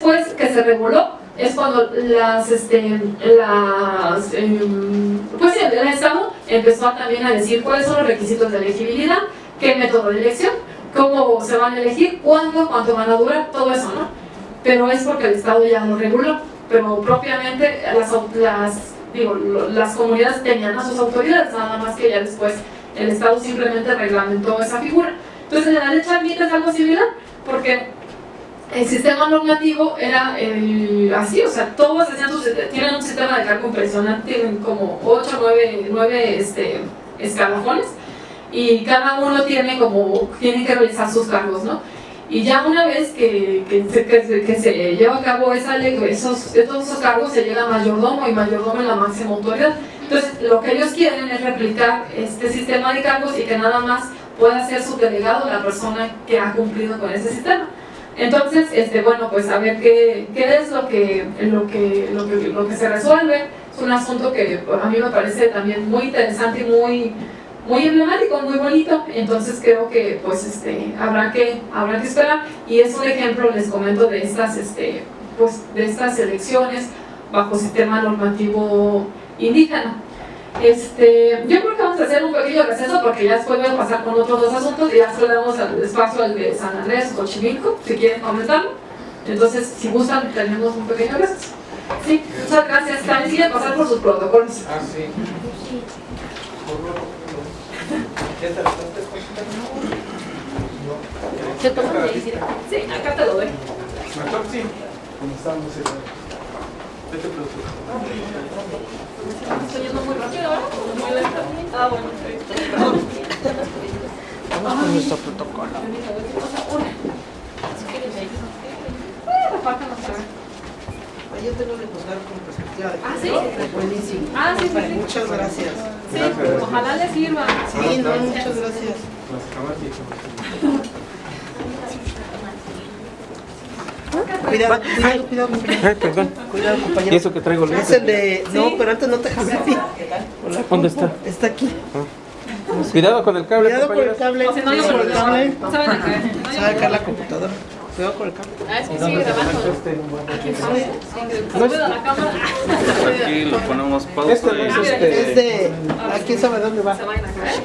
Después que se reguló es cuando las, este, las, em, pues el Estado empezó también a decir cuáles son los requisitos de elegibilidad, qué método de elección, cómo se van a elegir, cuándo, cuánto van a durar, todo eso, ¿no? Pero es porque el Estado ya lo reguló, pero propiamente las, las, digo, las comunidades tenían a sus autoridades, nada más que ya después el Estado simplemente reglamentó esa figura. Entonces en la ley Charmita es algo similar, porque el sistema normativo era así, o sea, todos tienen un sistema de cargo impresionante, tienen como 8 o 9, este, escalafones y cada uno tiene como, tienen que realizar sus cargos, ¿no? Y ya una vez que, que, se, lleva a cabo esa esos, todos esos cargos se llega a mayordomo y mayordomo es la máxima autoridad. Entonces, lo que ellos quieren es replicar este sistema de cargos y que nada más pueda ser su delegado la persona que ha cumplido con ese sistema. Entonces, este, bueno, pues a ver qué, es lo que, lo, que, lo, que, se resuelve. Es un asunto que a mí me parece también muy interesante y muy, muy emblemático, muy bonito. Entonces creo que pues este, habrá, que, habrá que esperar. Y es un ejemplo, les comento, de estas, este, pues, de estas elecciones bajo sistema normativo indígena. Este, yo creo vamos a hacer un pequeño receso porque ya después voy a pasar con otros dos asuntos y ya le damos el espacio al de San Andrés, Xochimilco, si quieren comentarlo. Entonces, si gustan, tenemos un pequeño receso. Sí, muchas gracias. También quieren pasar por sus protocolos. Ah, sí. ¿Qué tomo Sí, acá te lo doy. Mejor sí. ¿Cómo estamos? Vete Estoy yendo muy rápido, ¿verdad? Muy lenta. Ah, bueno, Vamos con nuestro protocolo. Yo tengo que posar con perspectiva de ¿Ah, sí? Buenísimo. Ah, sí, sí, sí. Muchas gracias. Sí, ojalá les sirva. Sí, no, muchas gracias. Cuidado, cuidado, cuidado. Ay, perdón. Cuidado, ¿Y compañero. eso que traigo Es el de... No, pero antes no te dejas así. Hola. ¿Dónde está? Está aquí. Cuidado con el cable, Cuidado con el cable. No, Cuidado con el cable. No se van a caer. Se va a caer la computadora. Cuidado con el cable. Ah, es que sigue grabando. Saluda a la cámara. Aquí lo ponemos pausa Este no es y- Es este. de... ¿A quién sabe dónde va?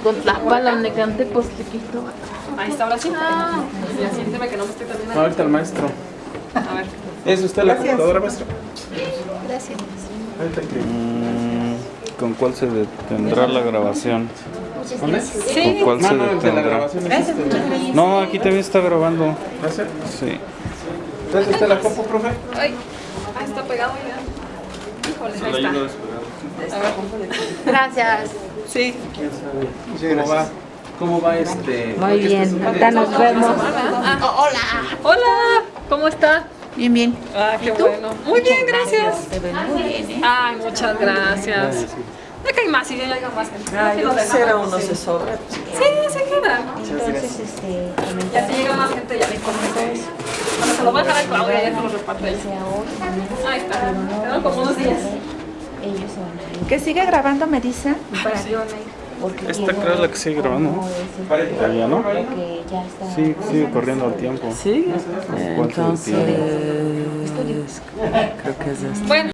Con Tlaxcala, donde canté, pues chiquito. Ahí está, ahora sí. Siénteme que no me estoy terminando. Ahorita el maestro. A ver. ¿Es usted la computadora, maestro? Gracias. Mm, ¿Con cuál se detendrá la grabación? ¿Con cuál No, se no, el de la detendrá? grabación este. No, aquí también está grabando. ¿Va a ser? Sí. ¿Es usted la compu, profe? Ay, ah, está pegado ya. Híjole, ahí está. A ver. Gracias. Sí. ¿Cómo va? ¿Cómo va este? Muy bien. Ahorita nos vemos. hola. Hola. ¿Cómo está? Bien, bien. Ah, qué bueno. Muy bien, gracias. Te ven muy bien, ¿eh? Ay, muchas gracias. Acá hay más y ya llega más gente. Ay, Sí, no nos quisiera uno sí. se sobra. Sí, se queda. Entonces, este, Ya si llega más gente, ya le comento. Bueno, se lo voy a dejar a Claudia, ya se lo reparte. Ahí está. Quedaron como unos días. Que sigue grabando, me dice. Para qué Esta creo es la que sigue grabando, ¿no? Ya, ¿no? que ya está. Sí, sigue corriendo el tiempo. Sí. ¿Cuánto Entonces, creo que es este. Bueno.